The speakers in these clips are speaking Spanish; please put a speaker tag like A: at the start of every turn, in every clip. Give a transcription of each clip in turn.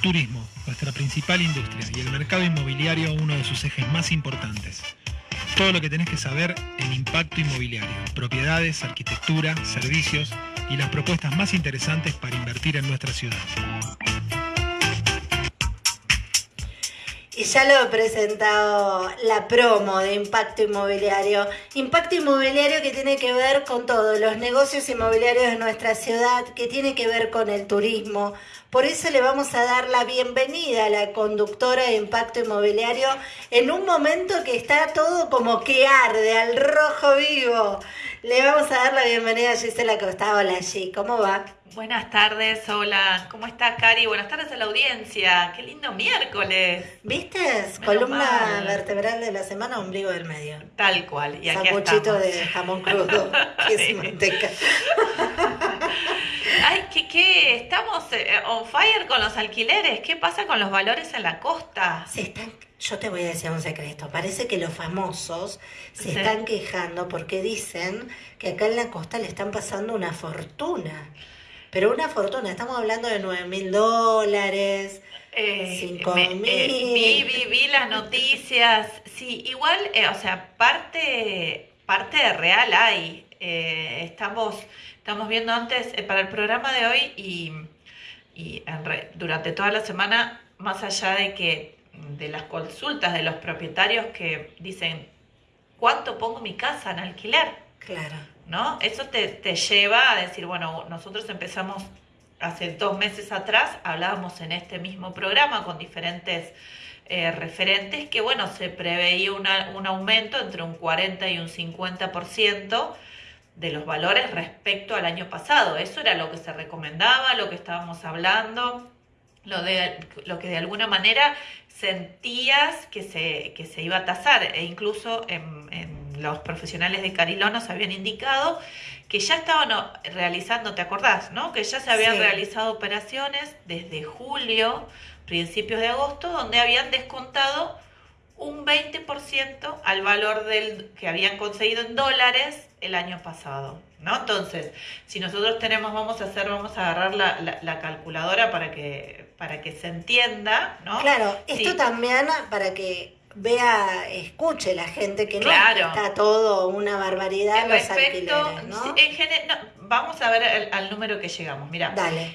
A: Turismo, nuestra principal industria y el mercado inmobiliario uno de sus ejes más importantes. Todo lo que tenés que saber en impacto inmobiliario, propiedades, arquitectura, servicios y las propuestas más interesantes para invertir en nuestra ciudad.
B: Y ya lo he presentado la promo de Impacto Inmobiliario. Impacto Inmobiliario que tiene que ver con todos los negocios inmobiliarios de nuestra ciudad, que tiene que ver con el turismo. Por eso le vamos a dar la bienvenida a la conductora de Impacto Inmobiliario en un momento que está todo como que arde, al rojo vivo. Le vamos a dar la bienvenida a Gisela Costa. Hola, G, ¿cómo va?
C: Buenas tardes, hola, ¿cómo estás, Cari? Buenas tardes a la audiencia, qué lindo miércoles.
B: ¿Viste? Columna vertebral de la semana, ombligo del medio.
C: Tal cual,
B: y aquí de jamón crudo, que es manteca.
C: Ay, ¿qué, qué? Estamos eh, on fire con los alquileres. ¿Qué pasa con los valores en la costa?
B: Se están, yo te voy a decir un secreto. Parece que los famosos se están quejando porque dicen que acá en la costa le están pasando una fortuna. Pero una fortuna, estamos hablando de 9 mil dólares, eh, 5 mil.
C: Eh, vi, vi, las noticias. Sí, igual, eh, o sea, parte, parte de real hay. Eh, estamos, estamos viendo antes para el programa de hoy y, y durante toda la semana, más allá de que de las consultas de los propietarios que dicen, ¿cuánto pongo mi casa en alquiler?
B: Claro.
C: ¿no? Eso te, lleva a decir, bueno, nosotros empezamos hace dos meses atrás, hablábamos en este mismo programa con diferentes eh, referentes que, bueno, se preveía un aumento entre un 40 y un 50% de los valores respecto al año pasado. Eso era lo que se recomendaba, lo que estábamos hablando, lo, de, lo que de alguna manera sentías que se, que se iba a tasar, e incluso en, en los profesionales de Cariló nos habían indicado que ya estaban realizando, ¿te acordás? ¿no? Que ya se habían realizado operaciones desde julio, principios de agosto, donde habían descontado un 20% al valor del que habían conseguido en dólares el año pasado. ¿no? Entonces, si nosotros tenemos, vamos a hacer, vamos a agarrar la, la, calculadora para que, para que se entienda, ¿no?
B: Claro, esto también para que vea, escuche la gente que no está todo una barbaridad los alquileres, ¿no?
C: vamos a ver al número que llegamos. Mira,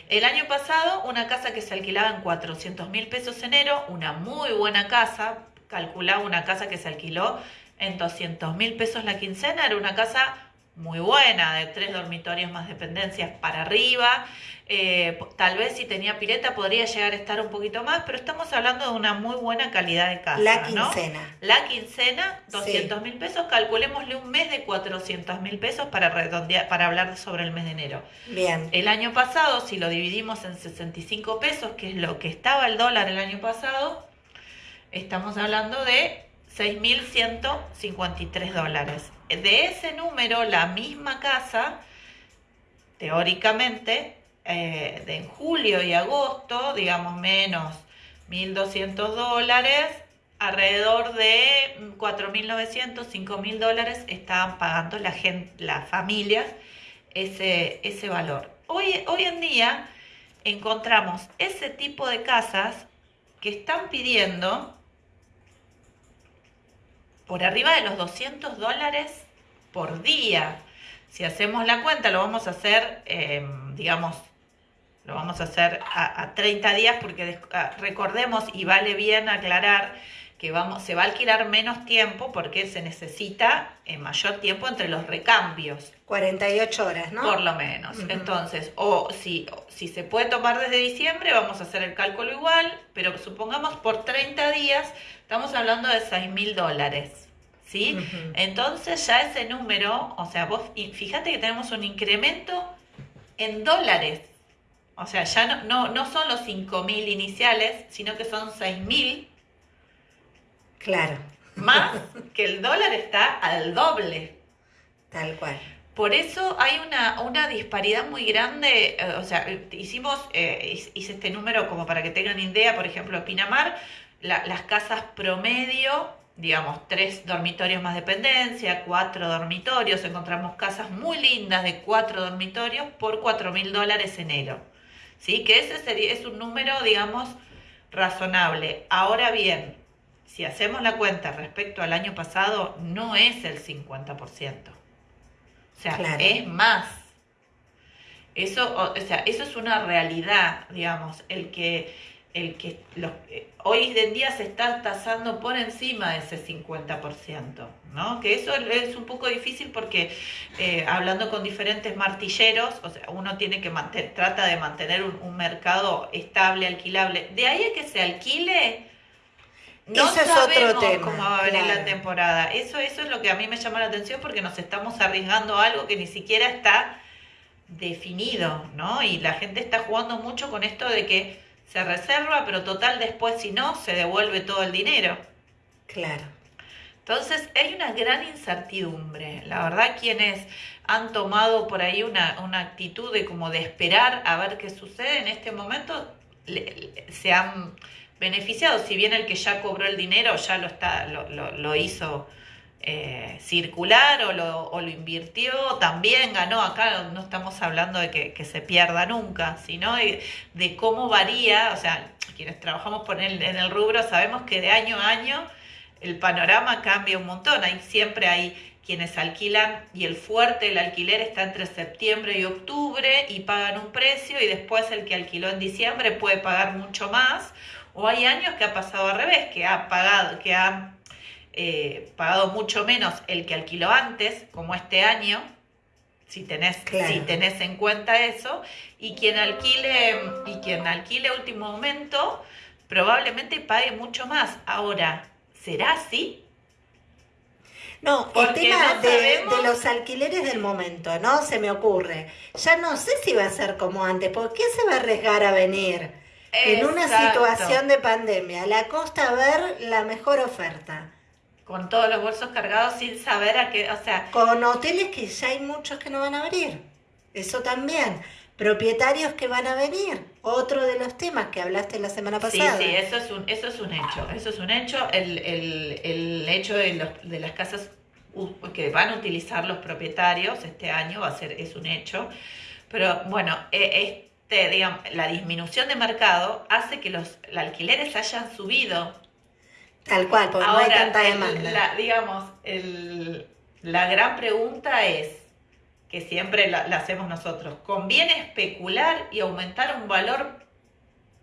C: el año pasado una casa que se alquilaba en 400 mil pesos enero, una muy buena casa, calculaba una casa que se alquiló en 200 mil pesos la quincena, era una casa muy buena, de tres dormitorios más dependencias para arriba. Eh, tal vez si tenía pileta podría llegar a estar un poquito más, pero estamos hablando de una muy buena calidad de casa.
B: La quincena.
C: La quincena, 200 mil pesos, calculémosle un mes de 400 mil pesos para, redondear, para hablar sobre el mes de enero.
B: Bien.
C: El año pasado, si lo dividimos en 65 pesos, que es lo que estaba el dólar el año pasado, estamos hablando de 6.153 dólares. De ese número, la misma casa, teóricamente, eh, de en julio y agosto, digamos menos 1.200 dólares, alrededor de 4.900, 5.000 dólares estaban pagando la gente, las familias ese, ese valor. Hoy, hoy en día encontramos ese tipo de casas que están pidiendo por arriba de los 200 dólares por día. Si hacemos la cuenta, lo vamos a hacer, em, digamos, lo vamos a hacer a, 30 días porque recordemos y vale bien aclarar que vamos, se va a alquilar menos tiempo porque se necesita eh, mayor tiempo entre los recambios.
B: 48 horas, ¿no?
C: Por lo menos. Entonces, o si, si se puede tomar desde diciembre, vamos a hacer el cálculo igual, pero supongamos por 30 días, estamos hablando de 6 mil dólares. ¿sí? Entonces ya ese número, o sea, vos fíjate que tenemos un incremento en dólares. O sea, ya no, no, no son los 5.000 iniciales, sino que son 6.000.
B: Claro.
C: Más que el dólar está al doble.
B: Tal cual.
C: Por eso hay una, una disparidad muy grande, eh, o sea, hicimos, eh, hice este número como para que tengan idea, por ejemplo, Pinamar, las casas promedio digamos, tres dormitorios más dependencia, cuatro dormitorios, encontramos casas muy lindas de cuatro dormitorios por cuatro mil dólares enero. ¿Sí? Que ese sería, es un número, digamos, razonable. Ahora bien, si hacemos la cuenta respecto al año pasado, no es el 50%. O sea, es más. Eso, o sea, eso es una realidad, digamos, el que el que los, eh, hoy en día se está tasando por encima de ese 50%, ¿no? Que eso es un poco difícil porque eh, hablando con diferentes martilleros, o sea, uno tiene que mantener, trata de mantener un, mercado estable, alquilable. De ahí a que se alquile, no sabemos cómo va a venir la temporada. Eso, eso es lo que a mí me llama la atención porque nos estamos arriesgando a algo que ni siquiera está definido, ¿no? Y la gente está jugando mucho con esto de que se reserva, pero total después si no, se devuelve todo el dinero.
B: Claro.
C: Entonces hay una gran incertidumbre. La verdad quienes han tomado por ahí una, una actitud de como de esperar a ver qué sucede en este momento, se han beneficiado. Si bien el que ya cobró el dinero ya lo, está, lo, hizo eh, circular o lo, invirtió, también ganó. Acá no estamos hablando de que, se pierda nunca, sino de, cómo varía, o sea, quienes trabajamos en el rubro sabemos que de año a año el panorama cambia un montón. Hay, siempre hay quienes alquilan y el fuerte del alquiler está entre septiembre y octubre y pagan un precio y después el que alquiló en diciembre puede pagar mucho más. O hay años que ha pasado al revés, que ha pagado, que ha eh, pagado mucho menos el que alquiló antes, como este año, si tenés, si tenés en cuenta eso, y quien alquile, y quien alquile último momento, probablemente pague mucho más. Ahora, ¿será así?
B: No, el tema de, los alquileres del momento, ¿no? Se me ocurre. Ya no sé si va a ser como antes, ¿por qué se va a arriesgar a venir en una situación de pandemia? La costa a ver la mejor oferta
C: con todos los bolsos cargados sin saber a qué, o sea...
B: Con hoteles que ya hay muchos que no van a abrir, eso también. Propietarios que van a venir, otro de los temas que hablaste la semana pasada.
C: Sí, sí, eso es un, eso es un hecho, eso es un hecho, el, el, el hecho de, los, de las casas que van a utilizar los propietarios este año va a ser, es un hecho, pero bueno, e, este, digamos, la disminución de mercado hace que los alquileres hayan subido
B: Tal cual, porque no hay tanta demanda.
C: La, digamos, el, la gran pregunta es, que siempre la, hacemos nosotros, ¿conviene especular y aumentar un valor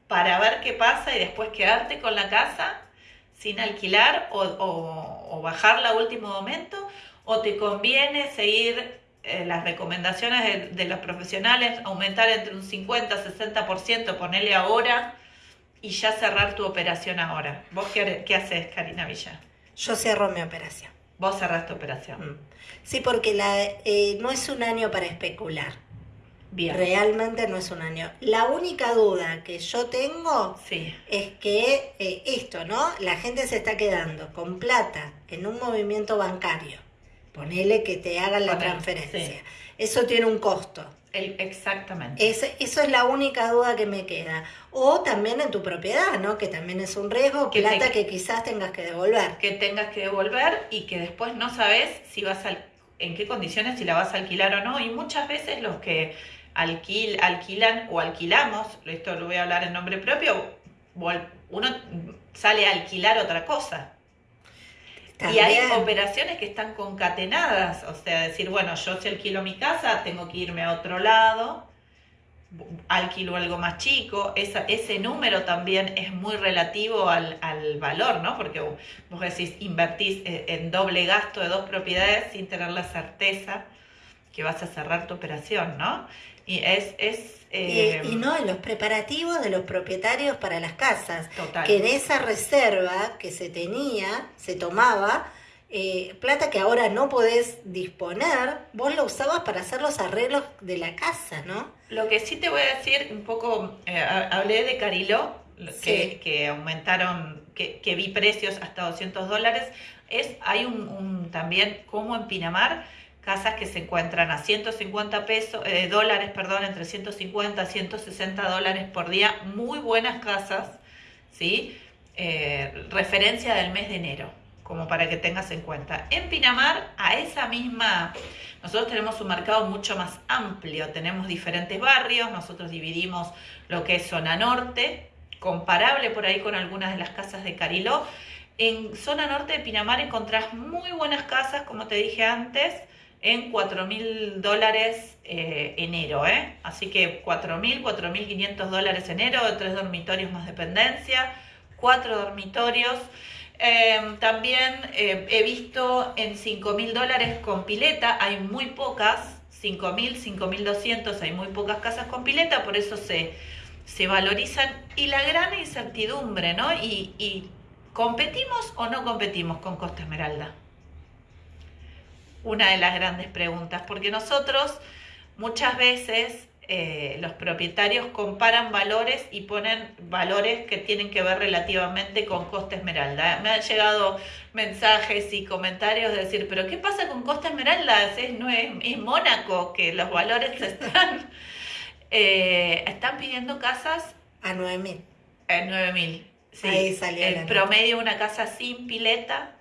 C: para ver qué pasa y después quedarte con la casa sin alquilar o, o, bajarla a último momento? ¿O te conviene seguir eh, las recomendaciones de, de, los profesionales, aumentar entre un 50 60%, ponerle ahora y ya cerrar tu operación ahora. ¿Vos qué, qué haces, Karina Villa?
B: Yo cierro mi operación.
C: Vos cerrás tu operación.
B: Mm. Sí, porque la, eh, no es un año para especular. Bien. Realmente no es un año. La única duda que yo tengo
C: sí.
B: es que eh, esto, ¿no? La gente se está quedando con plata en un movimiento bancario. Ponele que te hagan la transferencia. Eso tiene un costo
C: exactamente.
B: eso es la única duda que me queda. O también en tu propiedad, ¿no? Que también es un riesgo, que plata que quizás tengas que devolver.
C: Que tengas que devolver y que después no sabes si vas a, en qué condiciones, si la vas a alquilar o no. Y muchas veces los que alquil, alquilan o alquilamos, esto lo voy a hablar en nombre propio, uno sale a alquilar otra cosa. Y hay operaciones que están concatenadas, o sea, decir, bueno, yo si alquilo mi casa, tengo que irme a otro lado, alquilo algo más chico, esa, ese número también es muy relativo al, al, valor, ¿no? Porque vos decís, invertís eh, en doble gasto de dos propiedades sin tener la certeza que vas a cerrar tu operación, ¿no? Y es... es
B: eh, y, no, en los preparativos de los propietarios para las casas. Que en esa reserva que se tenía, se tomaba, eh, plata que ahora no podés disponer, vos lo usabas para hacer los arreglos de la casa, ¿no?
C: Lo que sí te voy a decir, un poco, eh, hablé de Cariló, que, que aumentaron, que, que, vi precios hasta 200 dólares, es, hay un, un también como en Pinamar, casas que se encuentran a 150 pesos, eh, dólares, perdón, entre 150 y 160 dólares por día, muy buenas casas, ¿sí? Eh, referencia del mes de enero, como para que tengas en cuenta. En Pinamar, a esa misma, nosotros tenemos un mercado mucho más amplio, tenemos diferentes barrios, nosotros dividimos lo que es zona norte, comparable por ahí con algunas de las casas de Cariló. En zona norte de Pinamar encontrás muy buenas casas, como te dije antes, en 4 mil dólares eh, enero, ¿eh? Así que 4 mil, 4 mil 500 dólares enero, tres dormitorios más dependencia, cuatro dormitorios. Em, también eh, he visto en 5 mil dólares con pileta, hay muy pocas, 5 mil, 5 mil 200, hay muy pocas casas con pileta, por eso se, se valorizan. Y la gran incertidumbre, ¿no? Y, y ¿competimos o no competimos con Costa Esmeralda? Una de las grandes preguntas, porque nosotros muchas veces eh, los propietarios comparan valores y ponen valores que tienen que ver relativamente con Costa Esmeralda. Me han llegado mensajes y comentarios de decir, pero ¿qué pasa con Costa Esmeralda? Es, no es, Mónaco, que los valores están, eh, están pidiendo casas
B: a 9.000.
C: A 9.000. Sí, Ahí salió el promedio una casa sin pileta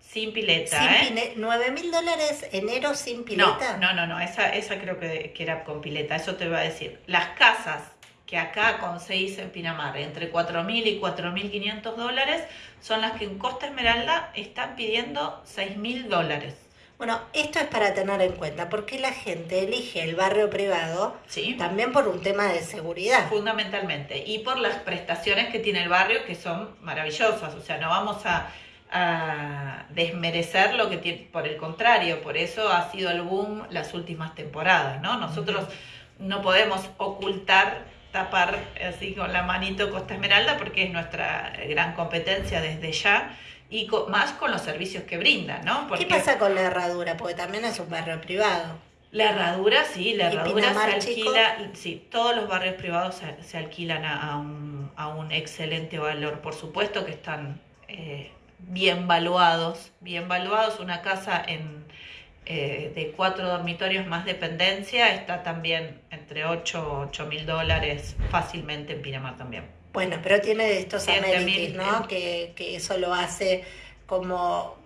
C: sin pileta, ¿eh?
B: ¿9 mil dólares enero sin pileta?
C: No, no, no, esa, esa creo que, era con pileta, eso te iba a decir. Las casas que acá conseguís en Pinamar, entre 4.000 y 4.500 dólares, son las que en Costa Esmeralda están pidiendo 6.000 dólares.
B: Bueno, esto es para tener en cuenta, porque la gente elige el barrio privado
C: ¿Sí?
B: también por un tema de seguridad.
C: Fundamentalmente, y por las prestaciones que tiene el barrio, que son maravillosas. O sea, no vamos a a desmerecer lo que tiene, por el contrario, por eso ha sido el boom las últimas temporadas, ¿no? Nosotros no podemos ocultar, tapar así con la manito Costa Esmeralda porque es nuestra gran competencia desde ya y más con los servicios que brindan, ¿no?
B: ¿Qué pasa con la herradura? Porque también es un barrio privado.
C: La herradura, sí, la herradura se alquila, sí, todos los barrios privados se, alquilan a, un, a, un, excelente valor, por supuesto que están eh, bien valuados, bien valuados. Una casa en, eh, de cuatro dormitorios más dependencia está también entre 8 o 8 mil dólares fácilmente en Pinamar también.
B: Bueno, pero tiene estos amenities, ¿no? Que, que eso lo hace como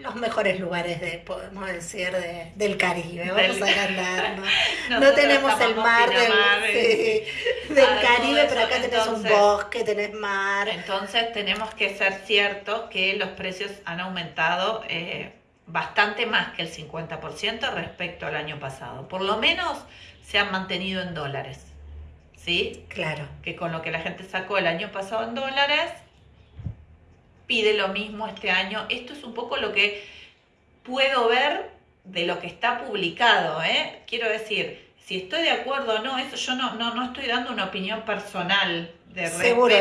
B: los mejores lugares de, podemos decir, de, del Caribe. Vamos a agrandar, ¿no? no tenemos el mar del, del Caribe, pero acá tenés un bosque, tenés mar.
C: Entonces tenemos que ser ciertos que los precios han aumentado eh, bastante más que el 50% respecto al año pasado. Por lo menos se han mantenido en dólares. ¿Sí?
B: Claro.
C: Que con lo que la gente sacó el año pasado en dólares, pide lo mismo este año. Esto es un poco lo que puedo ver de lo que está publicado. ¿eh? Quiero decir, si estoy de acuerdo o no, eso yo no, no, no estoy dando una opinión personal de
B: Seguro,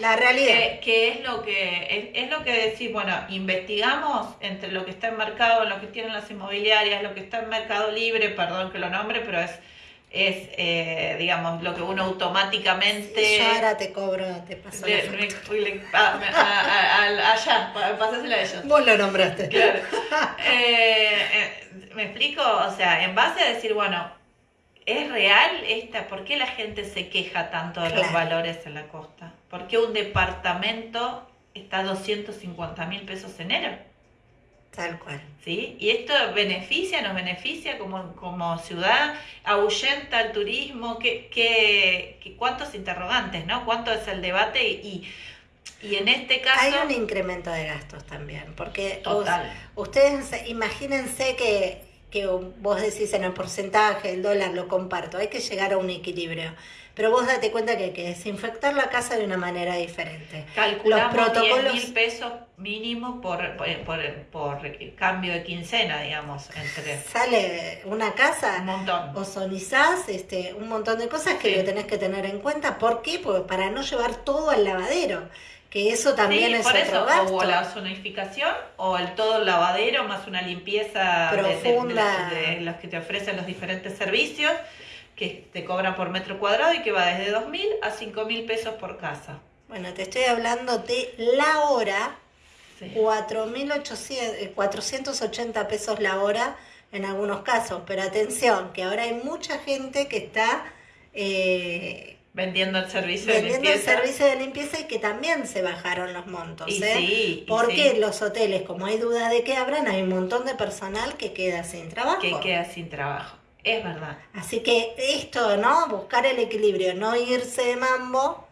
B: la realidad.
C: Que, es lo que es, lo que decir, bueno, investigamos entre lo que está en mercado, lo que tienen las inmobiliarias, lo que está en Mercado Libre, perdón que lo nombre, pero es es, eh, digamos, lo que uno automáticamente...
B: Yo ahora te cobro, te paso le,
C: Allá, pásasela a ellos.
B: Vos lo nombraste.
C: Claro. Eh, eh, ¿Me explico? O sea, en base a decir, bueno, ¿es real esta? ¿Por qué la gente se queja tanto de los valores en la costa? ¿Por qué un departamento está a 250 mil pesos en enero?
B: Tal cual.
C: ¿Sí? Y esto beneficia, nos beneficia como, como ciudad, ahuyenta el turismo, ¿qué, qué, cuántos interrogantes, ¿no? ¿Cuánto es el debate? Y, y en este caso...
B: Hay un incremento de gastos también, porque
C: Total.
B: ustedes imagínense que, que vos decís en el porcentaje, el dólar lo comparto, hay que llegar a un equilibrio. Pero vos date cuenta que hay que desinfectar la casa de una manera diferente.
C: Calculamos Los protocolos... mil pesos mínimo por, por, por, cambio de quincena, digamos. entre
B: Sale una casa,
C: un montón.
B: ozonizás, este, un montón de cosas que lo tenés que tener en cuenta. ¿Por qué? Porque para no llevar todo al lavadero que eso también es otro gasto.
C: O la zonificación o el todo el lavadero más una limpieza
B: profunda
C: de, los que te ofrecen los diferentes servicios que te cobran por metro cuadrado y que va desde 2.000 a 5.000 pesos por casa.
B: Bueno, te estoy hablando de la hora, sí. 4.480 pesos la hora en algunos casos, pero atención, que ahora hay mucha gente que está... Eh,
C: vendiendo el servicio
B: de limpieza.
C: el
B: servicio de limpieza y que también se bajaron los montos.
C: Y
B: ¿eh?
C: sí,
B: Porque los hoteles, como hay duda de que abran, hay un montón de personal que queda sin trabajo.
C: Que queda sin trabajo. Es verdad.
B: Así que esto, ¿no? Buscar el equilibrio, no irse de mambo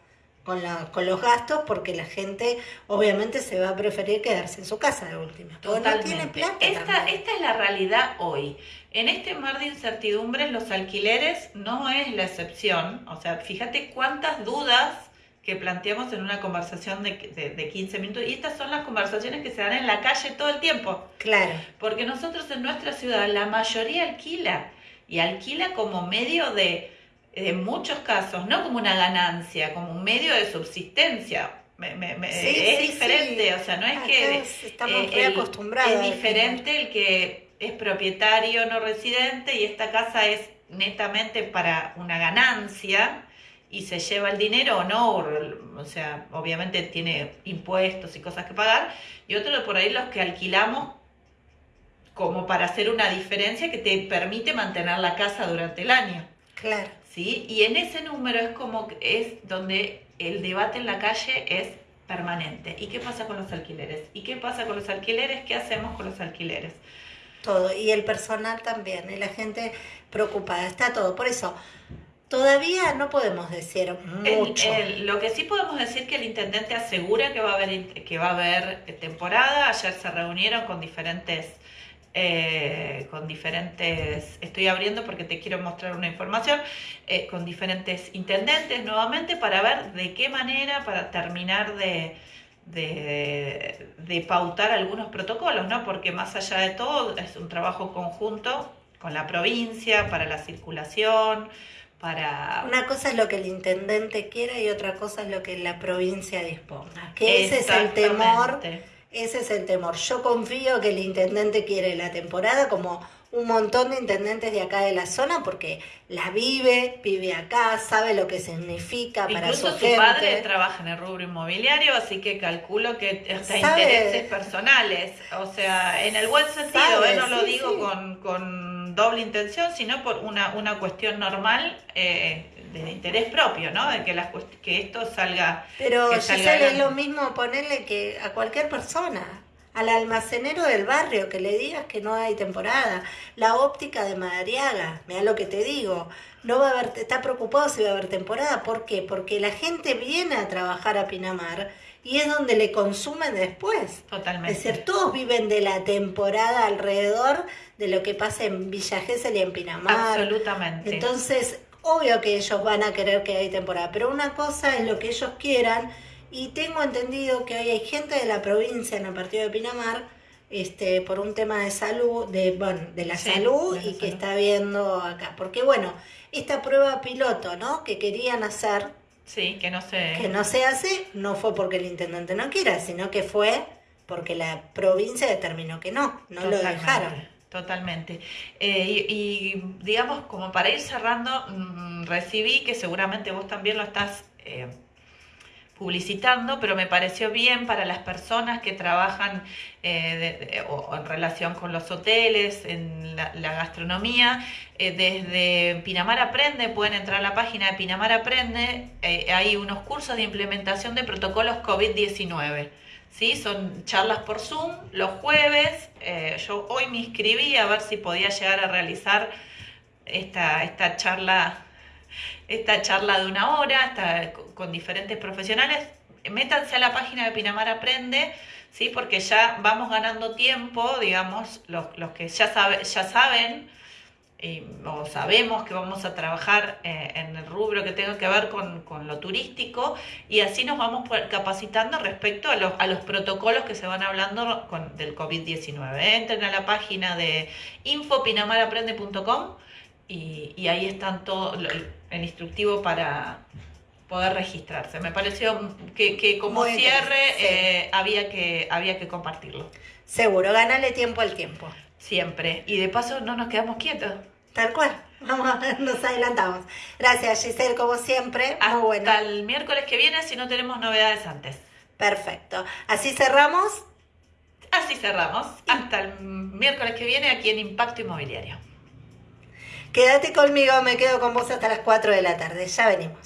B: con, la, con los gastos porque la gente obviamente se va a preferir quedarse en su casa de última.
C: Totalmente. esta, esta es la realidad hoy. En este mar de incertidumbres los alquileres no es la excepción. O sea, fíjate cuántas dudas que planteamos en una conversación de, de, 15 minutos. Y estas son las conversaciones que se dan en la calle todo el tiempo.
B: Claro.
C: Porque nosotros en nuestra ciudad la mayoría alquila y alquila como medio de, en muchos casos, no como una ganancia, como un medio de subsistencia. es diferente, o sea, no es que...
B: Estamos eh, acostumbrados.
C: Es diferente el que es propietario no residente y esta casa es netamente para una ganancia y se lleva el dinero o no, o sea, obviamente tiene impuestos y cosas que pagar, y otro por ahí los que alquilamos como para hacer una diferencia que te permite mantener la casa durante el año.
B: Claro.
C: ¿Sí? Y en ese número es como es donde el debate en la calle es permanente. ¿Y qué pasa con los alquileres? ¿Y qué pasa con los alquileres? ¿Qué hacemos con los alquileres?
B: Todo, y el personal también, y la gente preocupada, está todo. Por eso, Todavía no podemos decir mucho.
C: lo que sí podemos decir que el intendente asegura que va a haber que va a haber temporada. Ayer se reunieron con diferentes eh, con diferentes. Estoy abriendo porque te quiero mostrar una información eh, con diferentes intendentes nuevamente para ver de qué manera para terminar de, de, de pautar algunos protocolos, ¿no? Porque más allá de todo es un trabajo conjunto con la provincia para la circulación para...
B: Una cosa es lo que el intendente quiera y otra cosa es lo que la provincia disponga. Que ese es el temor. Ese es el temor. Yo confío que el intendente quiere la temporada como un montón de intendentes de acá de la zona porque la vive, vive acá, sabe lo que significa para su,
C: su padre trabaja en el rubro inmobiliario, así que calculo que hasta intereses personales, o sea, en el buen sentido, ¿eh? no lo digo Con, con, doble intención, sino por una, una cuestión normal eh, de interés propio, ¿no? De que, las, que esto salga.
B: Pero es lo mismo ponerle que a cualquier persona al almacenero del barrio que le digas que no hay temporada, la óptica de Madariaga, mira lo que te digo, no va a haber, está preocupado si va a haber temporada, ¿por qué? Porque la gente viene a trabajar a Pinamar y es donde le consumen después.
C: Totalmente.
B: Es decir, todos viven de la temporada alrededor de lo que pasa en Villa Gesell y en Pinamar.
C: Absolutamente.
B: Entonces, obvio que ellos van a querer que haya temporada, pero una cosa es lo que ellos quieran y tengo entendido que hoy hay gente de la provincia en el partido de Pinamar, este, por un tema de salud, de, bueno, de la salud y que está viendo acá. Porque bueno, esta prueba piloto, ¿no? Que querían hacer.
C: Sí, que no se...
B: Que no se hace, no fue porque el intendente no quiera, sino que fue porque la provincia determinó que no, no lo dejaron.
C: Totalmente. Eh, y, digamos, como para ir cerrando, mm, recibí que seguramente vos también lo estás eh, publicitando, pero me pareció bien para las personas que trabajan eh, o, en relación con los hoteles, en la, gastronomía. Eh, desde Pinamar Aprende, pueden entrar a la página de Pinamar Aprende, eh, hay unos cursos de implementación de protocolos COVID-19. ¿Sí? Son charlas por Zoom los jueves. yo hoy me inscribí a ver si podía llegar a realizar esta, esta charla esta charla de una hora con diferentes profesionales. Métanse a la página de Pinamar Aprende, ¿sí? porque ya vamos ganando tiempo, digamos, los, que ya, sabe, ya saben o sabemos que vamos a trabajar eh, en el rubro que tenga que ver con, lo turístico y así nos vamos capacitando respecto a los, a los protocolos que se van hablando con, del COVID-19. Entren a la página de infopinamaraprende.com y, y ahí están todo el instructivo para poder registrarse. Me pareció que, como cierre eh, había, que, había que compartirlo.
B: Seguro, gánale tiempo al tiempo.
C: Siempre. Y de paso no nos quedamos quietos.
B: Tal cual. Vamos, nos adelantamos. Gracias, Giselle, como siempre.
C: Hasta Muy bueno. el miércoles que viene, si no tenemos novedades antes.
B: Perfecto. Así cerramos.
C: Así cerramos. Hasta el miércoles que viene aquí en Impacto Inmobiliario.
B: Quédate conmigo, me quedo con vos hasta las 4 de la tarde. Ya venimos.